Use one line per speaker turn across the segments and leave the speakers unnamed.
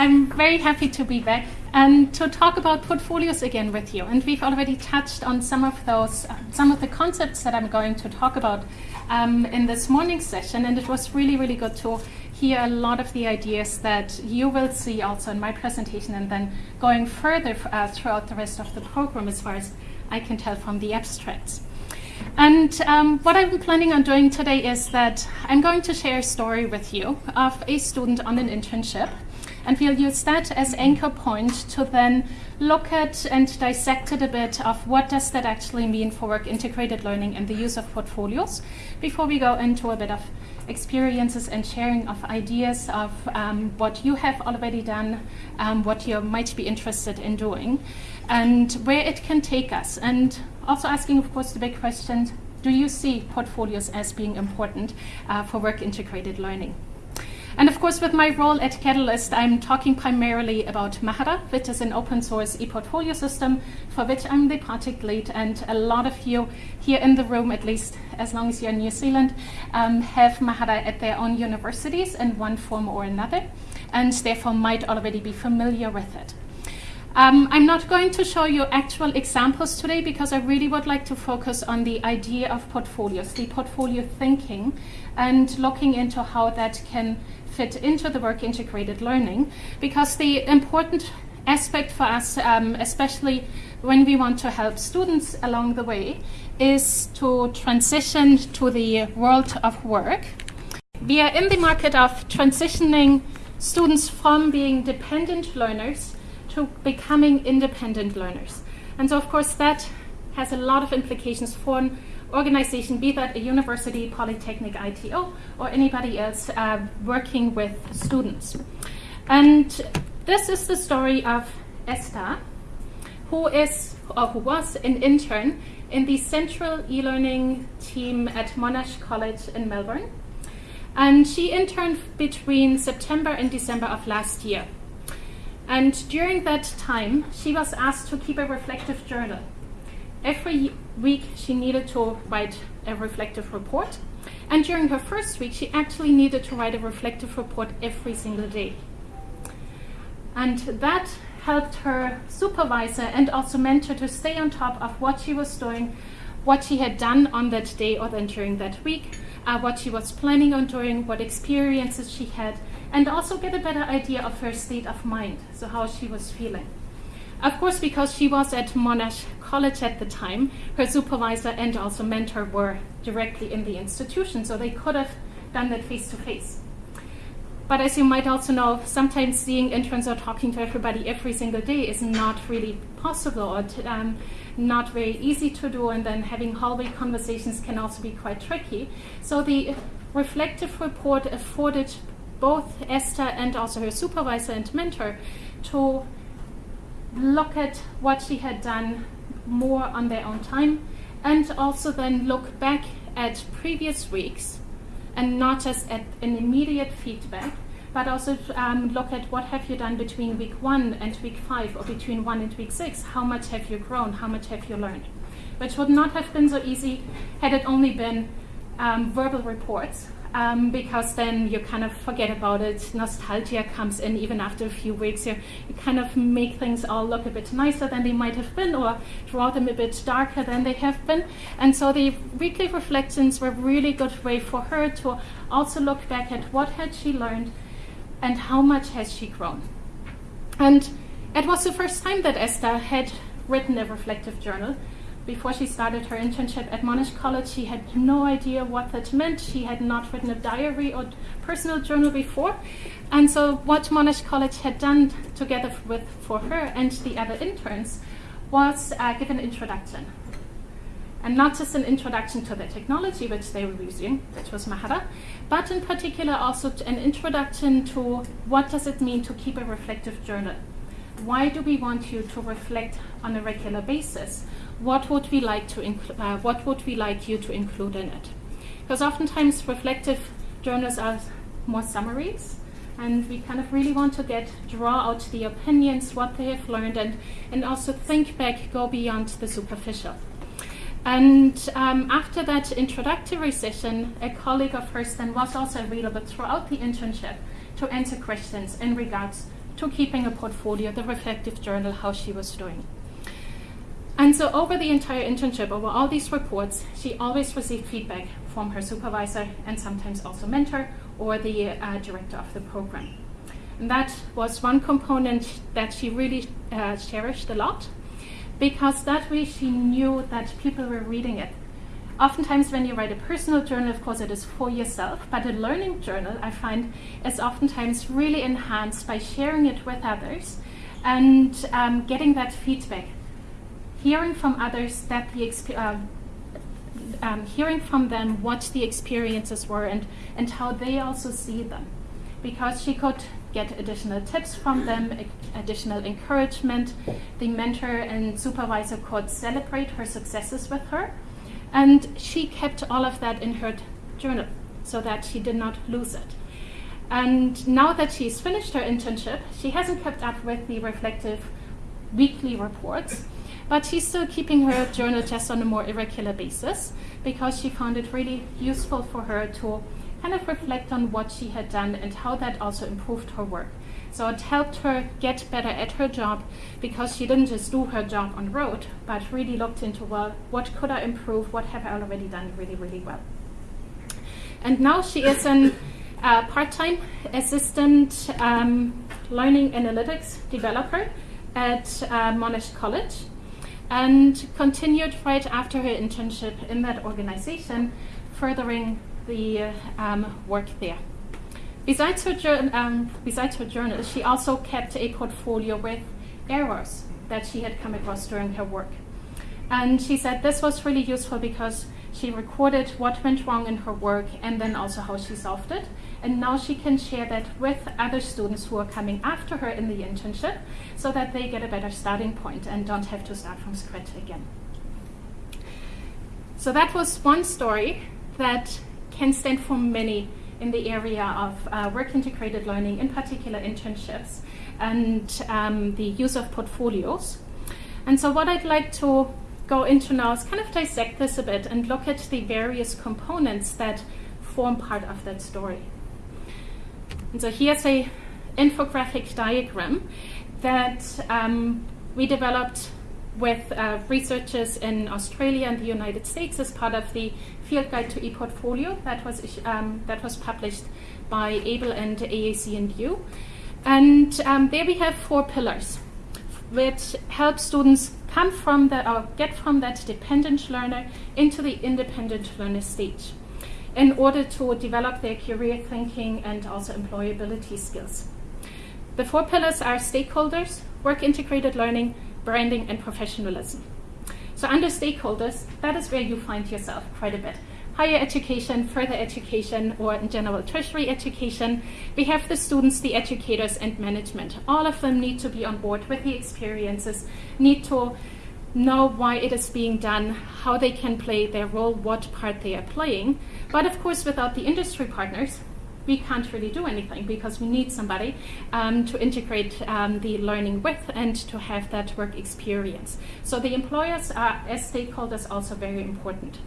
I'm very happy to be back and to talk about portfolios again with you. And we've already touched on some of those, uh, some of the concepts that I'm going to talk about um, in this morning's session. And it was really, really good to hear a lot of the ideas that you will see also in my presentation and then going further uh, throughout the rest of the program as far as I can tell from the abstracts. And um, what I'm planning on doing today is that I'm going to share a story with you of a student on an internship. And we'll use that as anchor point to then look at and dissect it a bit of what does that actually mean for work integrated learning and the use of portfolios before we go into a bit of experiences and sharing of ideas of um, what you have already done, um, what you might be interested in doing, and where it can take us. And also asking, of course, the big question, do you see portfolios as being important uh, for work integrated learning? And of course, with my role at Catalyst, I'm talking primarily about Mahara, which is an open source e-portfolio system for which I'm the project lead. And a lot of you here in the room, at least as long as you're in New Zealand, um, have Mahara at their own universities in one form or another, and therefore might already be familiar with it. Um, I'm not going to show you actual examples today because I really would like to focus on the idea of portfolios, the portfolio thinking, and looking into how that can fit into the work integrated learning. Because the important aspect for us, um, especially when we want to help students along the way, is to transition to the world of work. We are in the market of transitioning students from being dependent learners to becoming independent learners. And so, of course, that has a lot of implications for organization, be that a university, polytechnic, ITO, or anybody else uh, working with students. And this is the story of Esther, who is or who was an intern in the central e-learning team at Monash College in Melbourne. And she interned between September and December of last year. And during that time, she was asked to keep a reflective journal. Every week, she needed to write a reflective report. And during her first week, she actually needed to write a reflective report every single day. And that helped her supervisor and also mentor to stay on top of what she was doing, what she had done on that day or then during that week, uh, what she was planning on doing, what experiences she had, and also get a better idea of her state of mind, so how she was feeling. Of course, because she was at Monash College at the time, her supervisor and also mentor were directly in the institution, so they could have done that face to face. But as you might also know, sometimes seeing interns or talking to everybody every single day is not really possible or um, not very easy to do, and then having hallway conversations can also be quite tricky. So the reflective report afforded both Esther and also her supervisor and mentor to look at what she had done more on their own time and also then look back at previous weeks and not just at an immediate feedback but also um, look at what have you done between week one and week five or between one and week six. How much have you grown? How much have you learned? Which would not have been so easy had it only been um, verbal reports um, because then you kind of forget about it. Nostalgia comes in even after a few weeks. You, you kind of make things all look a bit nicer than they might have been or draw them a bit darker than they have been. And so the weekly reflections were a really good way for her to also look back at what had she learned and how much has she grown. And it was the first time that Esther had written a reflective journal before she started her internship at Monash College, she had no idea what that meant. She had not written a diary or personal journal before. And so what Monash College had done together with for her and the other interns was uh, give an introduction. And not just an introduction to the technology which they were using, which was Mahara, but in particular also an introduction to what does it mean to keep a reflective journal. Why do we want you to reflect on a regular basis? What would we like to uh, what would we like you to include in it? Because oftentimes reflective journals are more summaries, and we kind of really want to get draw out the opinions, what they have learned, and and also think back, go beyond the superficial. And um, after that introductory session, a colleague of hers then was also available throughout the internship to answer questions in regards to keeping a portfolio, the reflective journal, how she was doing. And so over the entire internship, over all these reports, she always received feedback from her supervisor and sometimes also mentor or the uh, director of the program. And that was one component that she really uh, cherished a lot because that way she knew that people were reading it. Oftentimes, when you write a personal journal, of course, it is for yourself, but a learning journal, I find, is oftentimes really enhanced by sharing it with others and um, getting that feedback hearing from others that the uh, um, hearing from them what the experiences were and, and how they also see them. Because she could get additional tips from them, additional encouragement. The mentor and supervisor could celebrate her successes with her. And she kept all of that in her journal so that she did not lose it. And now that she's finished her internship, she hasn't kept up with the reflective weekly reports. But she's still keeping her journal just on a more irregular basis because she found it really useful for her to kind of reflect on what she had done and how that also improved her work. So it helped her get better at her job because she didn't just do her job on road, but really looked into, well, what could I improve? What have I already done really, really well? And now she is an uh, part-time assistant um, learning analytics developer at uh, Monash College and continued right after her internship in that organization, furthering the um, work there. Besides her, um, besides her journal, she also kept a portfolio with errors that she had come across during her work. And she said this was really useful because she recorded what went wrong in her work and then also how she solved it. And now she can share that with other students who are coming after her in the internship so that they get a better starting point and don't have to start from scratch again. So that was one story that can stand for many in the area of uh, work integrated learning, in particular internships, and um, the use of portfolios. And so what I'd like to go into now is kind of dissect this a bit and look at the various components that form part of that story. And so here's a infographic diagram that um, we developed with uh, researchers in Australia and the United States as part of the Field Guide to ePortfolio that was um, that was published by AAEEBL and AAC&U. And um, there we have four pillars, which help students come from that or get from that dependent learner into the independent learner stage in order to develop their career thinking and also employability skills. The four pillars are stakeholders, work integrated learning, branding, and professionalism. So under stakeholders, that is where you find yourself quite a bit. Higher education, further education, or in general tertiary education, we have the students, the educators, and management. All of them need to be on board with the experiences, need to know why it is being done, how they can play their role, what part they are playing. But of course, without the industry partners, we can't really do anything because we need somebody um, to integrate um, the learning with and to have that work experience. So the employers are, as stakeholders, also very important.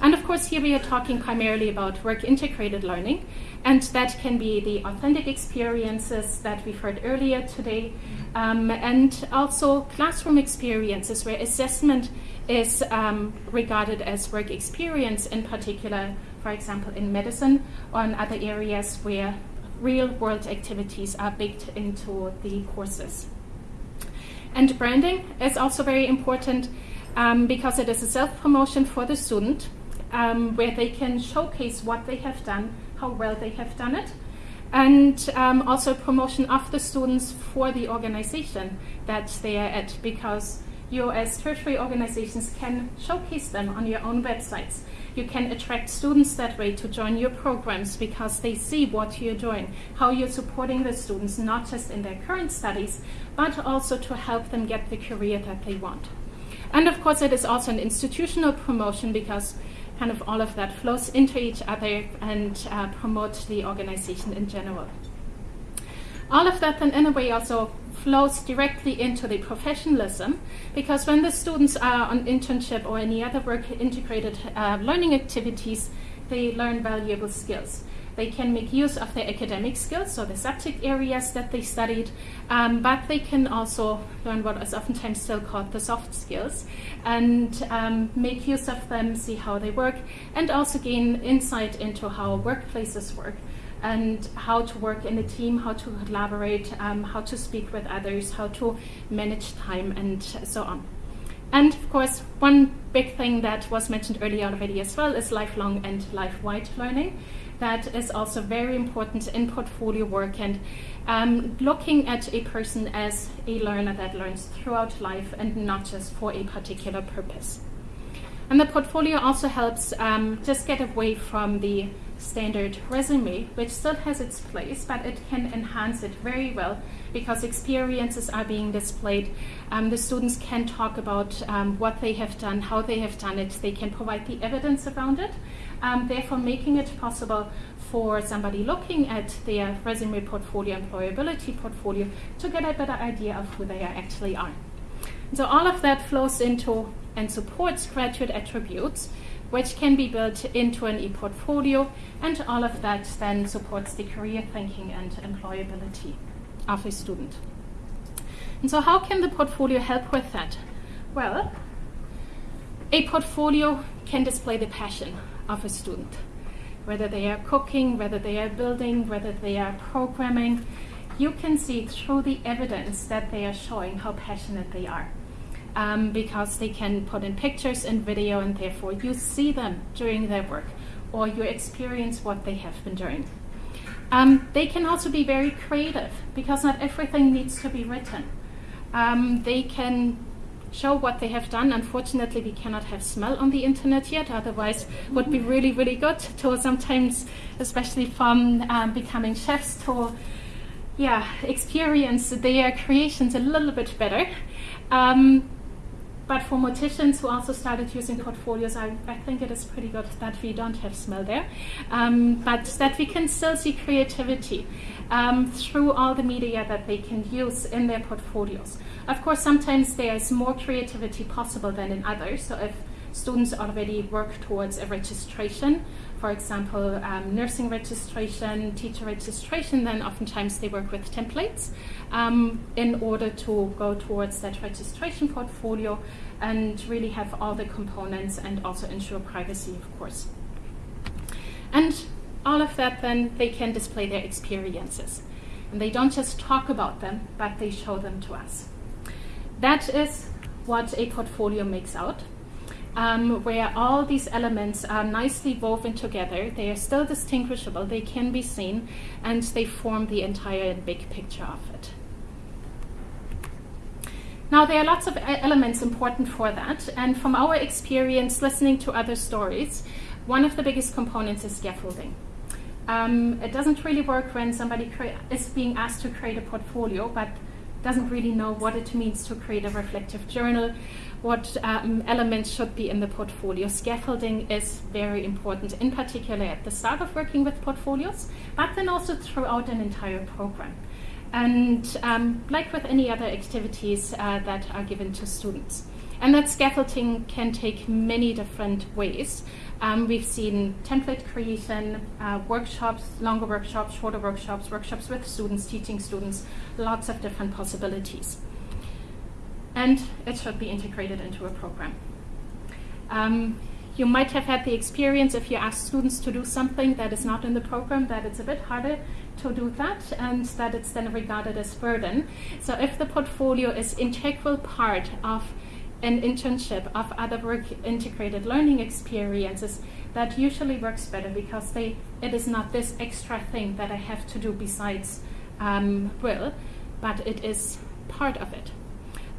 And of course, here we are talking primarily about work integrated learning, and that can be the authentic experiences that we've heard earlier today, um, and also classroom experiences where assessment is um, regarded as work experience, in particular, for example, in medicine or in other areas where real world activities are baked into the courses. And branding is also very important um, because it is a self promotion for the student um, where they can showcase what they have done, how well they have done it, and um, also promotion of the students for the organization that they are at because you as tertiary organizations can showcase them on your own websites. You can attract students that way to join your programs because they see what you're doing, how you're supporting the students, not just in their current studies, but also to help them get the career that they want. And of course, it is also an institutional promotion because kind of all of that flows into each other and uh, promote the organization in general. All of that then in a way also flows directly into the professionalism because when the students are on internship or any other work integrated uh, learning activities, they learn valuable skills. They can make use of their academic skills, so the subject areas that they studied, um, but they can also learn what is oftentimes still called the soft skills and um, make use of them, see how they work, and also gain insight into how workplaces work and how to work in a team, how to collaborate, um, how to speak with others, how to manage time, and so on. And of course, one big thing that was mentioned earlier already as well is lifelong and life-wide learning. That is also very important in portfolio work and um, looking at a person as a learner that learns throughout life and not just for a particular purpose. And the portfolio also helps um, just get away from the standard resume, which still has its place, but it can enhance it very well because experiences are being displayed. Um, the students can talk about um, what they have done, how they have done it. They can provide the evidence around it, um, therefore making it possible for somebody looking at their resume portfolio, employability portfolio, to get a better idea of who they actually are. So all of that flows into and supports graduate attributes which can be built into an e-portfolio, and all of that then supports the career thinking and employability of a student. And so how can the portfolio help with that? Well, a portfolio can display the passion of a student, whether they are cooking, whether they are building, whether they are programming. You can see through the evidence that they are showing how passionate they are um, because they can put in pictures and video and therefore you see them doing their work or you experience what they have been doing. Um, they can also be very creative because not everything needs to be written. Um, they can show what they have done. Unfortunately, we cannot have smell on the internet yet, otherwise would be really, really good to sometimes, especially from um, becoming chefs, to yeah, experience their creations a little bit better. Um, but for morticians who also started using portfolios, I, I think it is pretty good that we don't have smell there, um, but that we can still see creativity um, through all the media that they can use in their portfolios. Of course, sometimes there's more creativity possible than in others. So if students already work towards a registration, for example, um, nursing registration, teacher registration, then oftentimes they work with templates um, in order to go towards that registration portfolio and really have all the components and also ensure privacy, of course. And all of that, then they can display their experiences. And they don't just talk about them, but they show them to us. That is what a portfolio makes out um, where all these elements are nicely woven together. They are still distinguishable, they can be seen, and they form the entire big picture of it. Now, there are lots of elements important for that, and from our experience listening to other stories, one of the biggest components is scaffolding. Um, it doesn't really work when somebody is being asked to create a portfolio, but doesn't really know what it means to create a reflective journal, what um, elements should be in the portfolio. Scaffolding is very important, in particular at the start of working with portfolios, but then also throughout an entire program. And um, like with any other activities uh, that are given to students. And that scaffolding can take many different ways. Um, we've seen template creation, uh, workshops, longer workshops, shorter workshops, workshops with students, teaching students, lots of different possibilities. And it should be integrated into a program. Um, you might have had the experience if you ask students to do something that is not in the program that it's a bit harder to do that and that it's then regarded as burden. So if the portfolio is integral part of an internship of other work integrated learning experiences that usually works better because they it is not this extra thing that I have to do besides um, WIL, but it is part of it.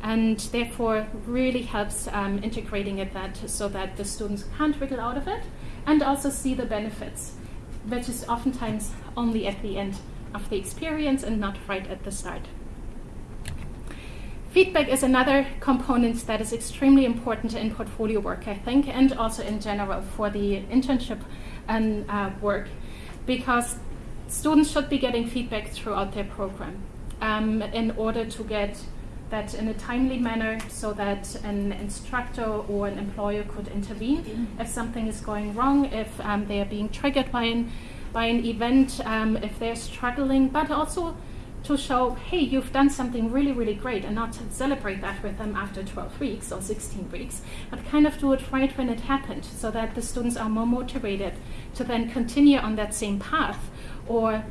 And therefore really helps um, integrating it that so that the students can't wiggle out of it and also see the benefits, which is oftentimes only at the end of the experience and not right at the start. Feedback is another component that is extremely important in portfolio work, I think, and also in general for the internship and uh, work, because students should be getting feedback throughout their program um, in order to get that in a timely manner so that an instructor or an employer could intervene if something is going wrong, if um, they are being triggered by an by an event um, if they're struggling, but also to show, hey, you've done something really, really great, and not celebrate that with them after 12 weeks or 16 weeks, but kind of do it right when it happened so that the students are more motivated to then continue on that same path or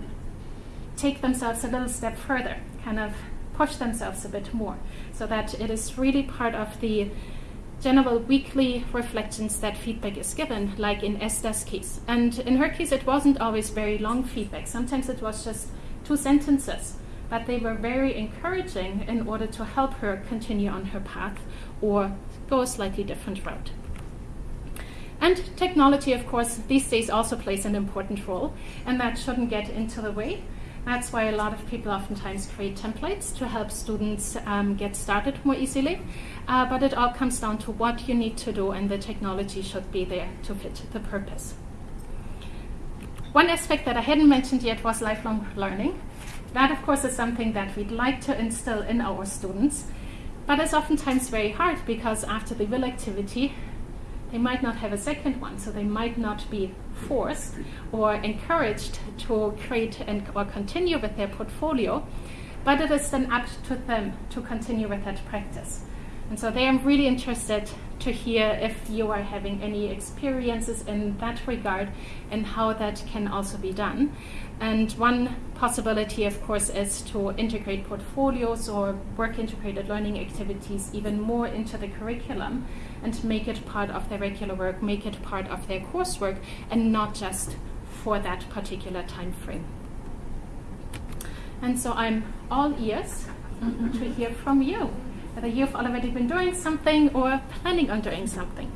take themselves a little step further, kind of push themselves a bit more, so that it is really part of the general weekly reflections that feedback is given, like in Esther's case. And in her case, it wasn't always very long feedback. Sometimes it was just two sentences, but they were very encouraging in order to help her continue on her path or go a slightly different route. And technology, of course, these days also plays an important role, and that shouldn't get into the way. That's why a lot of people oftentimes create templates to help students um, get started more easily. Uh, but it all comes down to what you need to do, and the technology should be there to fit the purpose. One aspect that I hadn't mentioned yet was lifelong learning. That, of course, is something that we'd like to instill in our students, but it's oftentimes very hard because after the WIL activity, they might not have a second one, so they might not be forced or encouraged to create and or continue with their portfolio, but it is then up to them to continue with that practice. And so they are really interested to hear if you are having any experiences in that regard and how that can also be done. And one possibility, of course, is to integrate portfolios or work integrated learning activities even more into the curriculum and make it part of their regular work, make it part of their coursework, and not just for that particular time frame. And so I'm all ears to hear from you whether you've already been doing something or planning on doing something.